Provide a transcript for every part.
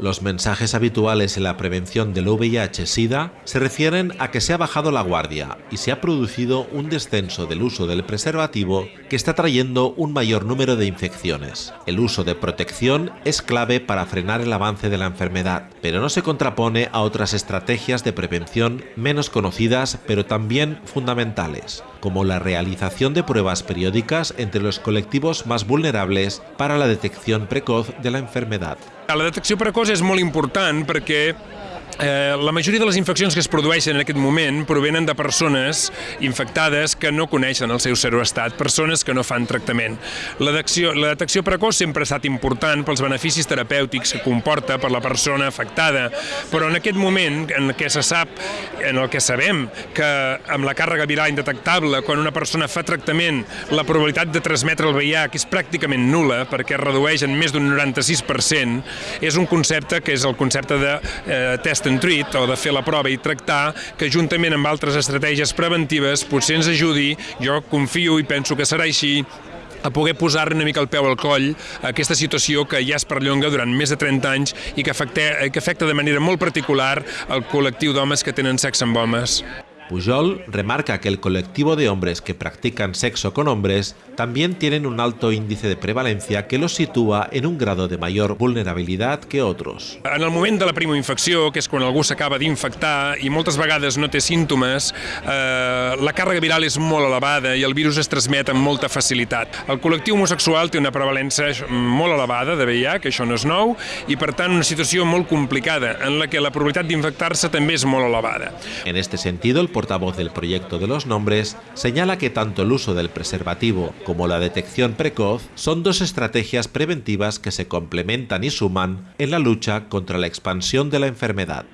Los mensajes habituales en la prevención del VIH-Sida se refieren a que se ha bajado la guardia y se ha producido un descenso del uso del preservativo que está trayendo un mayor número de infecciones. El uso de protección es clave para frenar el avance de la enfermedad, pero no se contrapone a otras estrategias de prevención menos conocidas pero también fundamentales, como la realización de pruebas periódicas entre los colectivos más vulnerables para la detección precoz de la enfermedad. La detecció precoç és molt important perquè Eh, la majoria de les infeccions que es produeixen en aquest moment provenen de persones infectades que no coneixen el seu seroestat, persones que no fan tractament. La la detecció precoç sempre ha estat important pels beneficis terapèutics que comporta per la persona afectada, però en aquest moment en què se sap, en el que sabem que amb la càrrega viral indetectable, quan una persona fa tractament, la probabilitat de transmetre el VIH és pràcticament nula, perquè es redueix en més d'un 96%, és un concepte que és el concepte de eh, test and treat o de fer la prova i tractar, que juntament amb altres estratègies preventives potser ens ajudi, jo confio i penso que serà així, a poder posar una mica el peu al coll a aquesta situació que ja es perllonga durant més de 30 anys i que afecta, que afecta de manera molt particular el col·lectiu d'homes que tenen sexe amb homes. Pujol remarca que el colectivo de hombres que practican sexo con hombres también tienen un alto índice de prevalencia que los sitúa en un grado de mayor vulnerabilidad que otros. En el moment de la primoinfecció, que és quan algú s'acaba d'infectar i moltes vegades no té símptomes, eh, la càrrega viral és molt elevada i el virus es transmet amb molta facilitat. El col·lectiu homosexual té una prevalença molt elevada de VIH, que això no és nou, i per tant una situació molt complicada en la que la probabilitat d'infectar-se també és molt elevada. En este sentido, el portavoz del proyecto de los nombres, señala que tanto el uso del preservativo como la detección precoz son dos estrategias preventivas que se complementan y suman en la lucha contra la expansión de la enfermedad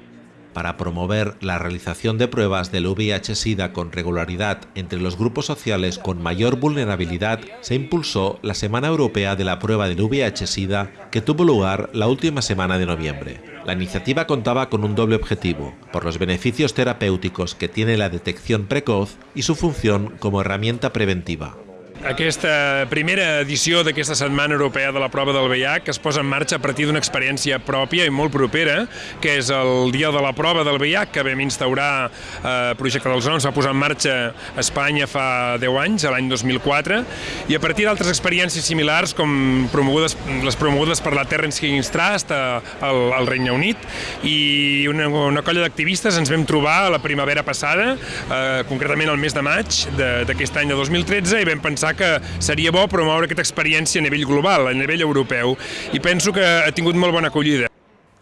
para promover la realización de pruebas del VIH-Sida con regularidad entre los grupos sociales con mayor vulnerabilidad, se impulsó la Semana Europea de la Prueba del VIH-Sida que tuvo lugar la última semana de noviembre. La iniciativa contaba con un doble objetivo, por los beneficios terapéuticos que tiene la detección precoz y su función como herramienta preventiva. Aquesta primera edició d'aquesta Setmana Europea de la Prova del VIH que es posa en marxa a partir d'una experiència pròpia i molt propera, que és el Dia de la Prova del VIH que vam instaurar eh, Projecte dels Noms, va posar en marxa a Espanya fa 10 anys, l'any 2004, i a partir d'altres experiències similars com promogudes, les promogudes per la Terrence Higgins Trust al, al Regne Unit i una, una colla d'activistes ens vam trobar la primavera passada, eh, concretament el mes de maig d'aquest any de 2013, i vam pensar que seria bo promoure aquesta experiència a nivell global, a nivell europeu, i penso que ha tingut molt bona acollida.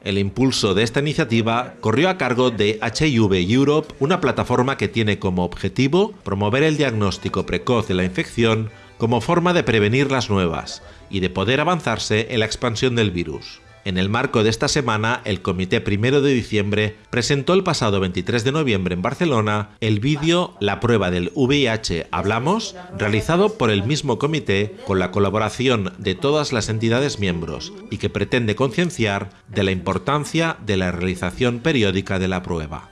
El impulso de esta iniciativa corrió a cargo de HIV Europe, una plataforma que tiene como objetivo promover el diagnóstico precoz de la infección como forma de prevenir las nuevas y de poder avanzarse en la expansión del virus. En el marco de esta semana, el Comité Primero de Diciembre presentó el pasado 23 de noviembre en Barcelona el vídeo La prueba del VIH Hablamos, realizado por el mismo comité con la colaboración de todas las entidades miembros y que pretende concienciar de la importancia de la realización periódica de la prueba.